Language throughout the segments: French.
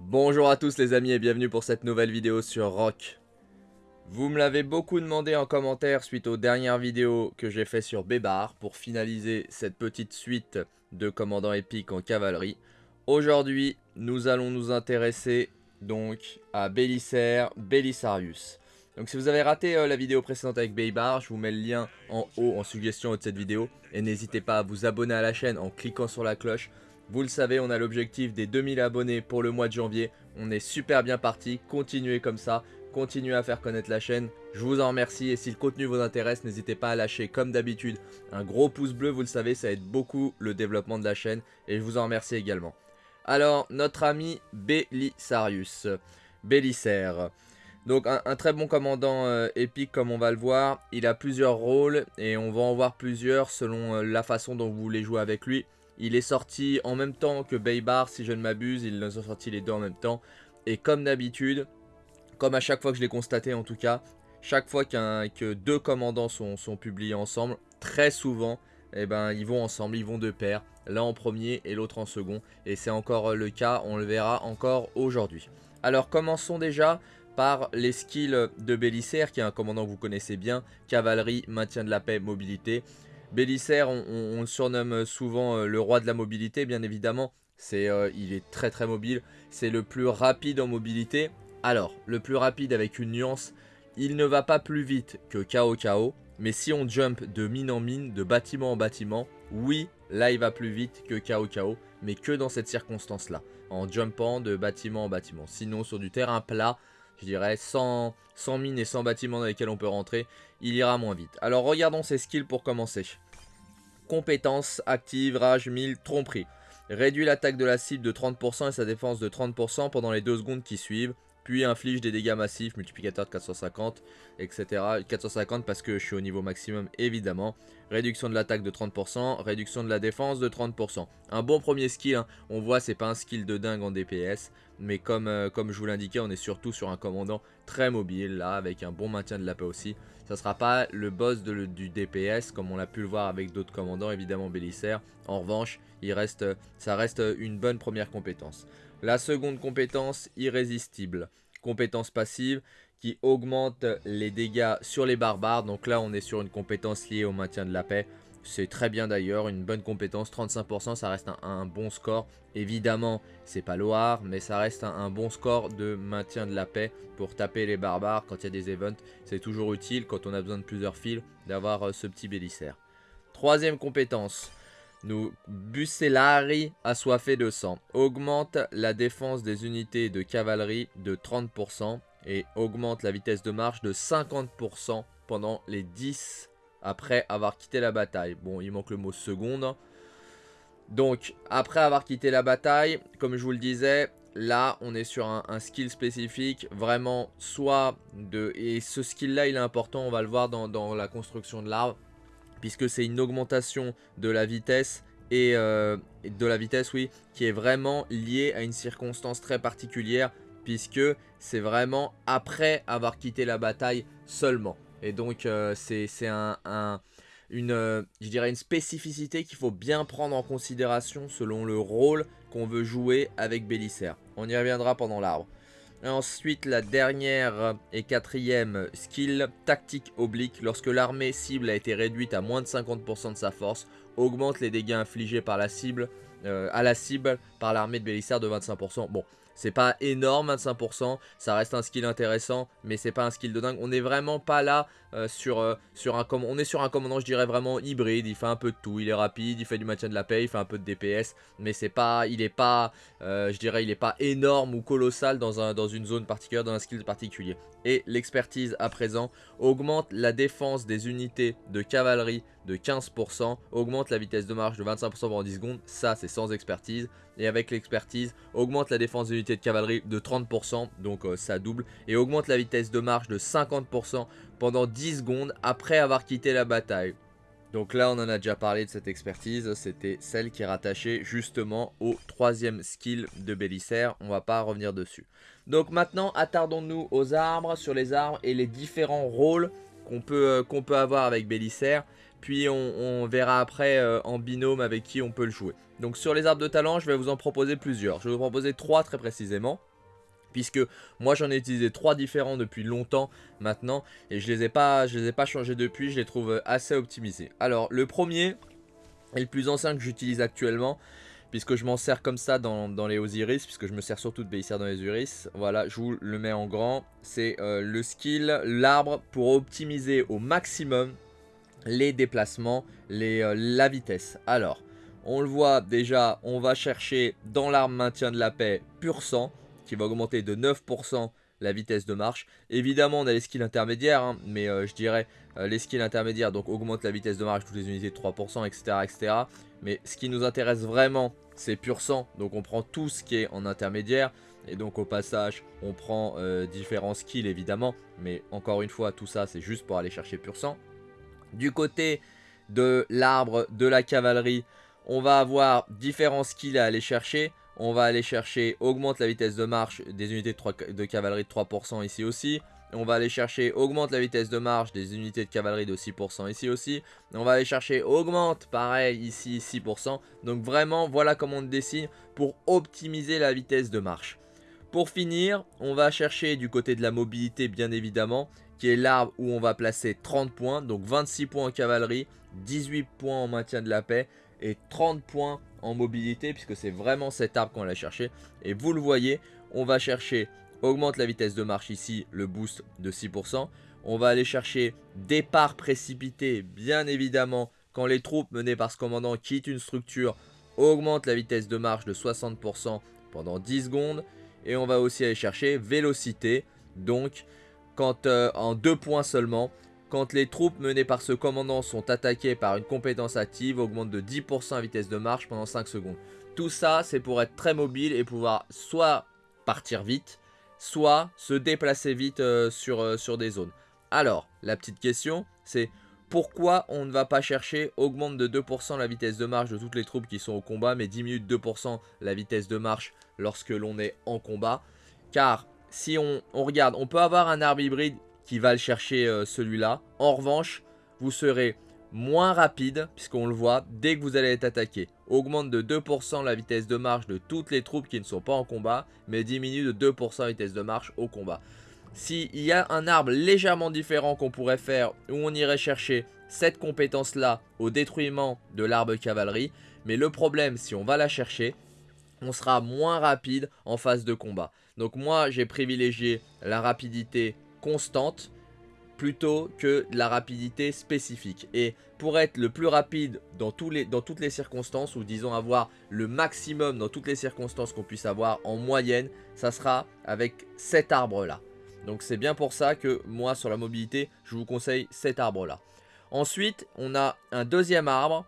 Bonjour à tous les amis et bienvenue pour cette nouvelle vidéo sur Rock. Vous me l'avez beaucoup demandé en commentaire suite aux dernières vidéos que j'ai fait sur Bébar pour finaliser cette petite suite de commandants épiques en cavalerie. Aujourd'hui, nous allons nous intéresser donc à Bélisaire, Belisarius. Donc si vous avez raté euh, la vidéo précédente avec Bébar, je vous mets le lien en haut en suggestion de cette vidéo. Et n'hésitez pas à vous abonner à la chaîne en cliquant sur la cloche vous le savez, on a l'objectif des 2000 abonnés pour le mois de janvier. On est super bien parti. Continuez comme ça. Continuez à faire connaître la chaîne. Je vous en remercie. Et si le contenu vous intéresse, n'hésitez pas à lâcher, comme d'habitude, un gros pouce bleu. Vous le savez, ça aide beaucoup le développement de la chaîne. Et je vous en remercie également. Alors, notre ami Belisarius. Bélisaire. Donc un, très bon commandant euh, épique comme on va le voir. Il a plusieurs rôles et on va en voir plusieurs selon euh, la façon dont vous voulez jouer avec lui. Il est sorti en même temps que Baybar, si je ne m'abuse. Ils ont sorti les deux en même temps. Et comme d'habitude, comme à chaque fois que je l'ai constaté en tout cas, chaque fois que deux commandants sont, publiés ensemble, très souvent, eh ben, ils vont ensemble, ils vont de pair. L'un en premier et l'autre en second. Et c'est encore le cas, on le verra encore aujourd'hui. Alors commençons déjà par les skills de Bélisaire, qui est un commandant que vous connaissez bien. Cavalerie, maintien de la paix, mobilité. Bélisaire, on, le surnomme souvent euh, le roi de la mobilité, bien évidemment. C'est, euh, il est très très mobile. C'est le plus rapide en mobilité. Alors, le plus rapide avec une nuance, il ne va pas plus vite que KO KO. Mais si on jump de mine en mine, de bâtiment en bâtiment, oui, là il va plus vite que KO KO. Mais que dans cette circonstance-là. En jumpant de bâtiment en bâtiment. Sinon, sur du terrain plat, je dirais, sans, sans mines et sans bâtiments dans lesquels on peut rentrer, il ira moins vite. Alors regardons ses skills pour commencer. Compétences, active, rage, 1000, tromperie. Réduit l'attaque de la cible de 30% et sa défense de 30% pendant les 2 secondes qui suivent puis inflige des dégâts massifs, multiplicateur de 450, etc. 450 parce que je suis au niveau maximum évidemment. Réduction de l'attaque de 30%, réduction de la défense de 30%. Un bon premier skill, hein. on voit c'est pas un skill de dingue en DPS, mais comme, euh, comme je vous l'indiquais, on est surtout sur un commandant très mobile là, avec un bon maintien de la paix aussi. Ça sera pas le boss du DPS comme on l'a pu le voir avec d'autres commandants, évidemment Bélisaire. En revanche, il reste, ça reste une bonne première compétence. La seconde compétence, irrésistible. Compétence passive qui augmente les dégâts sur les barbares. Donc là, on est sur une compétence liée au maintien de la paix. C'est très bien d'ailleurs, une bonne compétence, 35%, ça reste un, bon score. Évidemment, c'est pas Loire, mais ça reste un, bon score de maintien de la paix pour taper les barbares quand il y a des events. C'est toujours utile quand on a besoin de plusieurs fils d'avoir euh, ce petit bélissaire. Troisième compétence, nous, Bucellari assoiffé de sang. Augmente la défense des unités de cavalerie de 30% et augmente la vitesse de marche de 50% pendant les 10 après avoir quitté la bataille. Bon, il manque le mot seconde. Donc, après avoir quitté la bataille, comme je vous le disais, là, on est sur un, skill spécifique, vraiment, soit de... Et ce skill-là, il est important, on va le voir dans, dans la construction de l'arbre puisque c'est une augmentation de la vitesse euh, qui est vraiment liée à une circonstance très particulière puisque c'est vraiment après avoir quitté la bataille seulement et donc euh, c'est euh, une spécificité qu'il faut bien prendre en considération selon le rôle qu'on veut jouer avec Bélisaire. On y reviendra pendant l'arbre. Ensuite, la dernière et quatrième skill, tactique oblique. Lorsque l'armée cible a été réduite à moins de 50% de sa force, augmente les dégâts infligés euh, à la cible par l'armée de Bélissaire de 25%. Bon, c'est pas énorme 25%, ça reste un skill intéressant, mais c'est pas un skill de dingue. On n'est vraiment pas là euh, euh, on est sur un commandant je dirais vraiment hybride, il fait un peu de tout, il est rapide, il fait du maintien de la paix, il fait un peu de DPS, mais c'est pas, il est pas, euh, je dirais il est pas énorme ou colossal dans une zone particulière, dans un skill particulier. Et l'expertise à présent augmente la défense des unités de cavalerie de 15%, augmente la vitesse de marche de 25% pendant 10 secondes, ça c'est sans expertise, et avec l'expertise, augmente la défense des unités de cavalerie de 30%, donc ça double, et augmente la vitesse de marche de 50% pendant 10 secondes après avoir quitté la bataille. Donc là, on en a déjà parlé de cette expertise. C'était celle qui est rattachée justement au troisième skill de Bélisaire. On va pas revenir dessus. Donc maintenant, attardons-nous aux arbres, sur les arbres et les différents rôles qu'on peut, qu'on peut avoir avec Bélissaire. Puis on, verra après en binôme avec qui on peut le jouer. Donc sur les arbres de talent, je vais vous en proposer plusieurs. Je vais vous proposer trois très précisément puisque moi j'en ai utilisé trois différents depuis longtemps maintenant et je les ai pas je les ai pas changés depuis, je les trouve assez optimisés. Alors le premier et le plus ancien que j'utilise actuellement puisque je m'en sers comme ça dans, les Osiris, puisque je me sers surtout de Bélissaire dans les Osiris. Voilà, je vous le mets en grand. C'est euh, le skill, l'arbre, pour optimiser au maximum les déplacements, euh, la vitesse. Alors, on le voit déjà, on va chercher dans l'arbre maintien de la paix pur sang qui va augmenter de 9% la vitesse de marche. Évidemment, on a les skills intermédiaires, hein, mais euh, je dirais euh, les skills intermédiaires, donc augmente la vitesse de marche, toutes les unités de 3%, etc., etc. Mais ce qui nous intéresse vraiment, c'est pur sang, donc on prend tout ce qui est en intermédiaire. Et donc au passage, on prend euh, différents skills évidemment, mais encore une fois, tout ça c'est juste pour aller chercher pur sang. Du côté de l'arbre de la cavalerie, on va avoir différents skills à aller chercher. On va aller chercher, augmente la vitesse de marche des unités de, cavalerie de 3% ici aussi. On va aller chercher, augmente la vitesse de marche des unités de cavalerie de 6% ici aussi. On va aller chercher, augmente, pareil, ici 6%. Donc vraiment, voilà comment on dessine pour optimiser la vitesse de marche. Pour finir, on va chercher du côté de la mobilité, bien évidemment, qui est l'arbre où on va placer 30 points. Donc 26 points en cavalerie, 18 points en maintien de la paix et 30 points en mobilité puisque c'est vraiment cet arbre qu'on va chercher. Et vous le voyez, on va chercher augmente la vitesse de marche ici, le boost de 6%. On va aller chercher départ précipité, bien évidemment, quand les troupes menées par ce commandant quittent une structure, augmente la vitesse de marche de 60% pendant 10 secondes. Et on va aussi aller chercher vélocité, donc quand euh, en 2 points seulement, quand les troupes menées par ce commandant sont attaquées par une compétence active, augmente de 10% la vitesse de marche pendant 5 secondes. Tout ça, c'est pour être très mobile et pouvoir soit partir vite, soit se déplacer vite euh, sur, euh, sur des zones. Alors, la petite question, c'est pourquoi on ne va pas chercher augmente de 2% la vitesse de marche de toutes les troupes qui sont au combat, mais diminue de 2% la vitesse de marche lorsque l'on est en combat? Car si on regarde, on peut avoir un arbre hybride qui va le chercher euh, celui-là. En revanche, vous serez moins rapide, puisqu'on le voit, dès que vous allez être attaqué. Augmente de 2% la vitesse de marche de toutes les troupes qui ne sont pas en combat, mais diminue de 2% la vitesse de marche au combat. S'il y a un arbre légèrement différent qu'on pourrait faire, où on irait chercher cette compétence-là au détruisement de l'arbre cavalerie, mais le problème, si on va la chercher, on sera moins rapide en phase de combat. Donc moi, j'ai privilégié la rapidité constante plutôt que la rapidité spécifique. Et pour être le plus rapide dans, tous les, dans toutes les circonstances, ou disons avoir le maximum dans toutes les circonstances qu'on puisse avoir en moyenne, ça sera avec cet arbre-là. Donc c'est bien pour ça que moi sur la mobilité, je vous conseille cet arbre-là. Ensuite, on a un deuxième arbre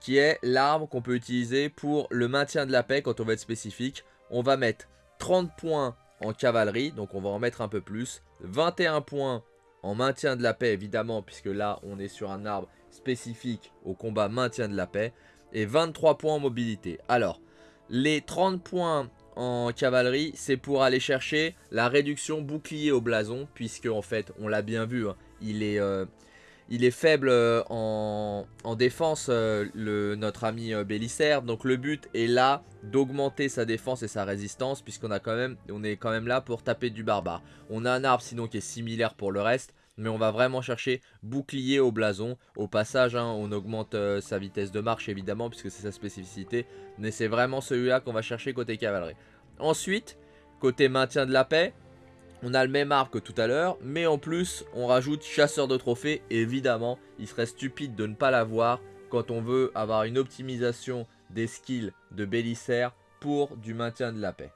qui est l'arbre qu'on peut utiliser pour le maintien de la paix quand on va être spécifique. On va mettre 30 points en cavalerie, donc on va en mettre un peu plus. 21 points en maintien de la paix, évidemment, puisque là, on est sur un arbre spécifique au combat maintien de la paix. Et 23 points en mobilité. Alors, les 30 points en cavalerie, c'est pour aller chercher la réduction bouclier au blason, puisque en fait, on l'a bien vu, hein, il est... Euh, il est faible euh, en, défense, euh, notre ami euh, Bélissaire. Donc le but est là d'augmenter sa défense et sa résistance, puisqu'on est quand même là pour taper du barbare. On a un arbre sinon qui est similaire pour le reste, mais on va vraiment chercher bouclier au blason. Au passage, hein, on augmente sa vitesse de marche évidemment, puisque c'est sa spécificité. Mais c'est vraiment celui-là qu'on va chercher côté cavalerie. Ensuite, côté maintien de la paix, on a le même arbre que tout à l'heure, mais en plus, on rajoute chasseur de trophées. évidemment, il serait stupide de ne pas l'avoir quand on veut avoir une optimisation des skills de Bélissaire pour du maintien de la paix.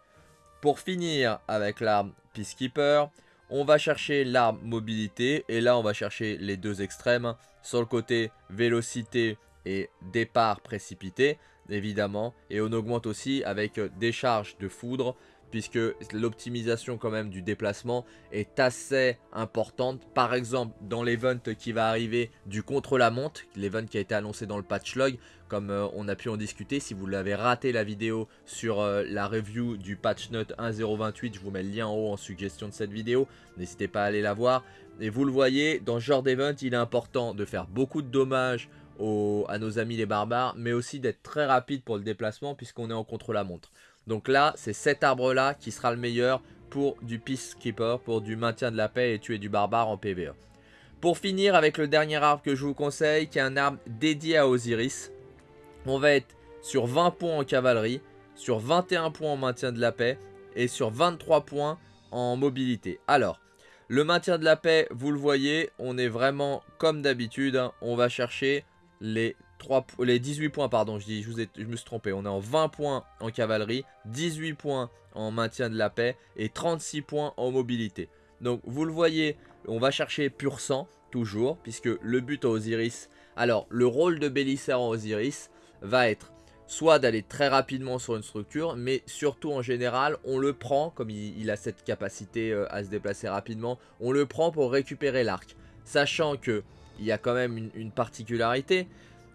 Pour finir avec l'arme Peacekeeper, on va chercher l'arme mobilité. Et là, on va chercher les deux extrêmes. Sur le côté vélocité et départ précipité, évidemment. Et on augmente aussi avec décharge de foudre puisque l'optimisation quand même du déplacement est assez importante. Par exemple, dans l'event qui va arriver du contre-la-montre, l'event qui a été annoncé dans le patch log, comme euh, on a pu en discuter, si vous l'avez raté la vidéo sur euh, la review du patch note 1.028, je vous mets le lien en haut en suggestion de cette vidéo, n'hésitez pas à aller la voir. Et vous le voyez, dans ce genre d'event, il est important de faire beaucoup de dommages à nos amis les barbares, mais aussi d'être très rapide pour le déplacement puisqu'on est en contre-la-montre. Donc là, c'est cet arbre-là qui sera le meilleur pour du Peacekeeper, pour du maintien de la paix et tuer du barbare en PvE. Pour finir avec le dernier arbre que je vous conseille, qui est un arbre dédié à Osiris. On va être sur 20 points en cavalerie, sur 21 points en maintien de la paix et sur 23 points en mobilité. Alors, le maintien de la paix, vous le voyez, on est vraiment comme d'habitude. Hein. on va chercher les, 3, les 18 points, pardon, je, dis, je, vous ai, me suis trompé. On est en 20 points en cavalerie, 18 points en maintien de la paix et 36 points en mobilité. Donc, vous le voyez, on va chercher pur sang, toujours, puisque le but à Osiris... Alors, le rôle de Bélissaire en Osiris va être soit d'aller très rapidement sur une structure, mais surtout en général, on le prend, comme il, a cette capacité euh, à se déplacer rapidement, on le prend pour récupérer l'arc. Sachant que il y a quand même une particularité,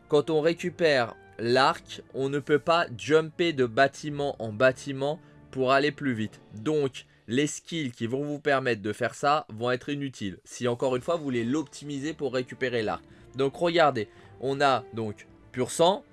quand on récupère l'arc, on ne peut pas jumper de bâtiment en bâtiment pour aller plus vite. Donc, les skills qui vont vous permettre de faire ça vont être inutiles. Si encore une fois vous voulez l'optimiser pour récupérer l'arc. Donc regardez, on a donc pur sang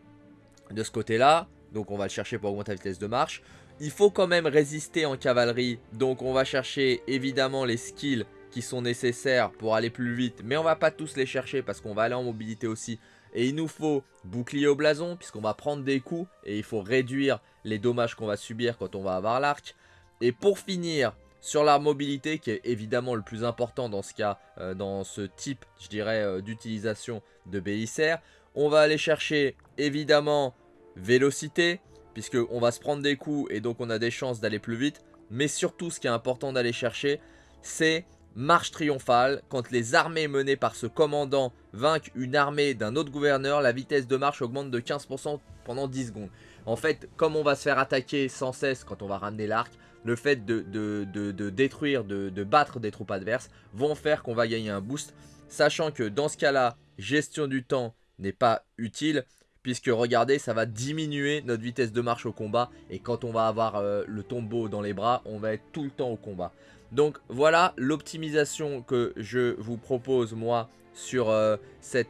de ce côté là. Donc on va le chercher pour augmenter la vitesse de marche. Il faut quand même résister en cavalerie. Donc on va chercher évidemment les skills qui sont nécessaires pour aller plus vite. Mais on va pas tous les chercher parce qu'on va aller en mobilité aussi. Et il nous faut bouclier au blason puisqu'on va prendre des coups. Et il faut réduire les dommages qu'on va subir quand on va avoir l'arc. Et pour finir, sur la mobilité, qui est évidemment le plus important dans ce cas, euh, dans ce type, je dirais, euh, d'utilisation de Bélissaire, on va aller chercher évidemment vélocité, puisqu'on va se prendre des coups et donc on a des chances d'aller plus vite. Mais surtout, ce qui est important d'aller chercher, c'est marche triomphale. Quand les armées menées par ce commandant vainquent une armée d'un autre gouverneur, la vitesse de marche augmente de 15% pendant 10 secondes. En fait, comme on va se faire attaquer sans cesse quand on va ramener l'arc, le fait de, de, détruire, de, battre des troupes adverses vont faire qu'on va gagner un boost. Sachant que dans ce cas-là, gestion du temps n'est pas utile. Puisque regardez, ça va diminuer notre vitesse de marche au combat. Et quand on va avoir euh, le tombeau dans les bras, on va être tout le temps au combat. Donc voilà l'optimisation que je vous propose moi sur euh,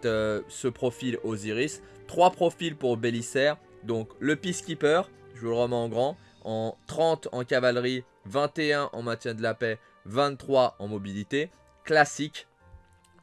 euh, ce profil Osiris. Trois profils pour Bélissaire. Donc le Peacekeeper, je vous le remets en grand en 30 en cavalerie, 21 en maintien de la paix, 23 en mobilité. Classique.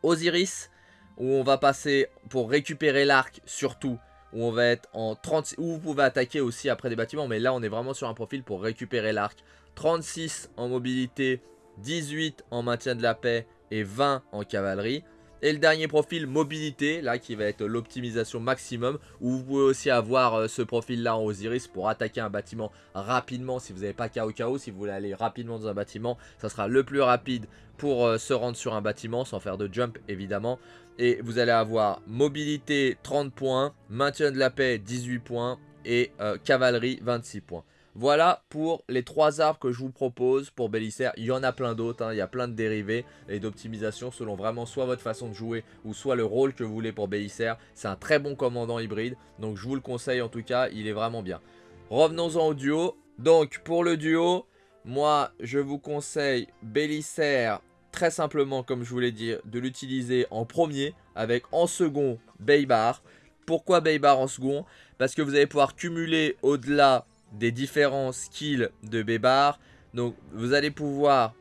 Osiris, où on va passer pour récupérer l'arc surtout, où on va être en 30, où vous pouvez attaquer aussi après des bâtiments, mais là on est vraiment sur un profil pour récupérer l'arc. 36 en mobilité, 18 en maintien de la paix et 20 en cavalerie. Et le dernier profil, mobilité, là qui va être l'optimisation maximum, où vous pouvez aussi avoir euh, ce profil là en Osiris pour attaquer un bâtiment rapidement si vous n'avez pas KO KO, si vous voulez aller rapidement dans un bâtiment, ça sera le plus rapide pour euh, se rendre sur un bâtiment sans faire de jump évidemment. Et vous allez avoir mobilité 30 points, maintien de la paix 18 points et euh, cavalerie 26 points. Voilà pour les trois arbres que je vous propose pour Bélissaire. Il y en a plein d'autres, hein. il y a plein de dérivés et d'optimisation selon vraiment soit votre façon de jouer ou soit le rôle que vous voulez pour Bélissaire. C'est un très bon commandant hybride, donc je vous le conseille en tout cas, il est vraiment bien. Revenons-en au duo. Donc pour le duo, moi je vous conseille Bélissaire très simplement comme je vous l'ai dit de l'utiliser en premier avec en second Baybar. Pourquoi Baybar en second? Parce que vous allez pouvoir cumuler au-delà des différents skills de Bébar. Donc vous allez pouvoir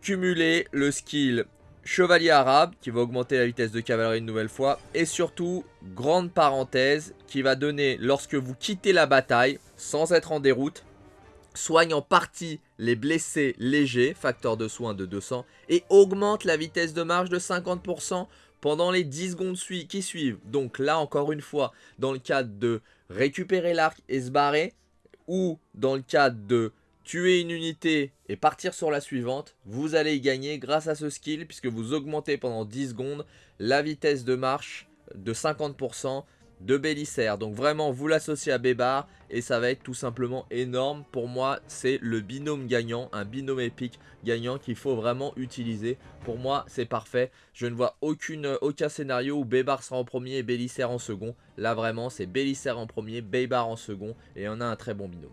cumuler le skill Chevalier Arabe qui va augmenter la vitesse de cavalerie une nouvelle fois. Et surtout, grande parenthèse, qui va donner lorsque vous quittez la bataille, sans être en déroute, soigne en partie les blessés légers, facteur de soin de 200, et augmente la vitesse de marche de 50% pendant les 10 secondes qui suivent. Donc là, encore une fois, dans le cadre de récupérer l'arc et se barrer, ou dans le cadre de tuer une unité et partir sur la suivante, vous allez y gagner grâce à ce skill puisque vous augmentez pendant 10 secondes la vitesse de marche de 50% de Bélissaire. Donc vraiment, vous l'associez à Bébar et ça va être tout simplement énorme. Pour moi, c'est le binôme gagnant, un binôme épique gagnant qu'il faut vraiment utiliser. Pour moi, c'est parfait. Je ne vois aucune, aucun scénario où Bébar sera en premier et Bélissaire en second. Là, vraiment, c'est Bélissaire en premier, Bébar en second et on a un très bon binôme.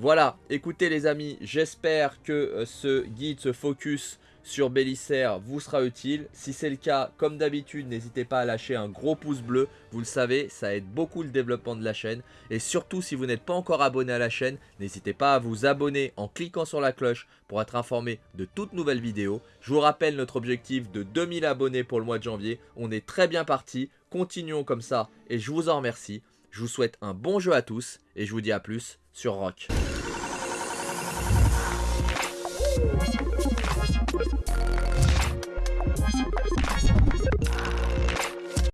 Voilà, écoutez les amis, j'espère que euh, ce guide, ce focus sur Bélisaire vous sera utile. Si c'est le cas, comme d'habitude, n'hésitez pas à lâcher un gros pouce bleu. Vous le savez, ça aide beaucoup le développement de la chaîne. Et surtout, si vous n'êtes pas encore abonné à la chaîne, n'hésitez pas à vous abonner en cliquant sur la cloche pour être informé de toutes nouvelles vidéos. Je vous rappelle notre objectif de 2000 abonnés pour le mois de janvier. On est très bien parti. Continuons comme ça et je vous en remercie. Je vous souhaite un bon jeu à tous et je vous dis à plus sur Rock.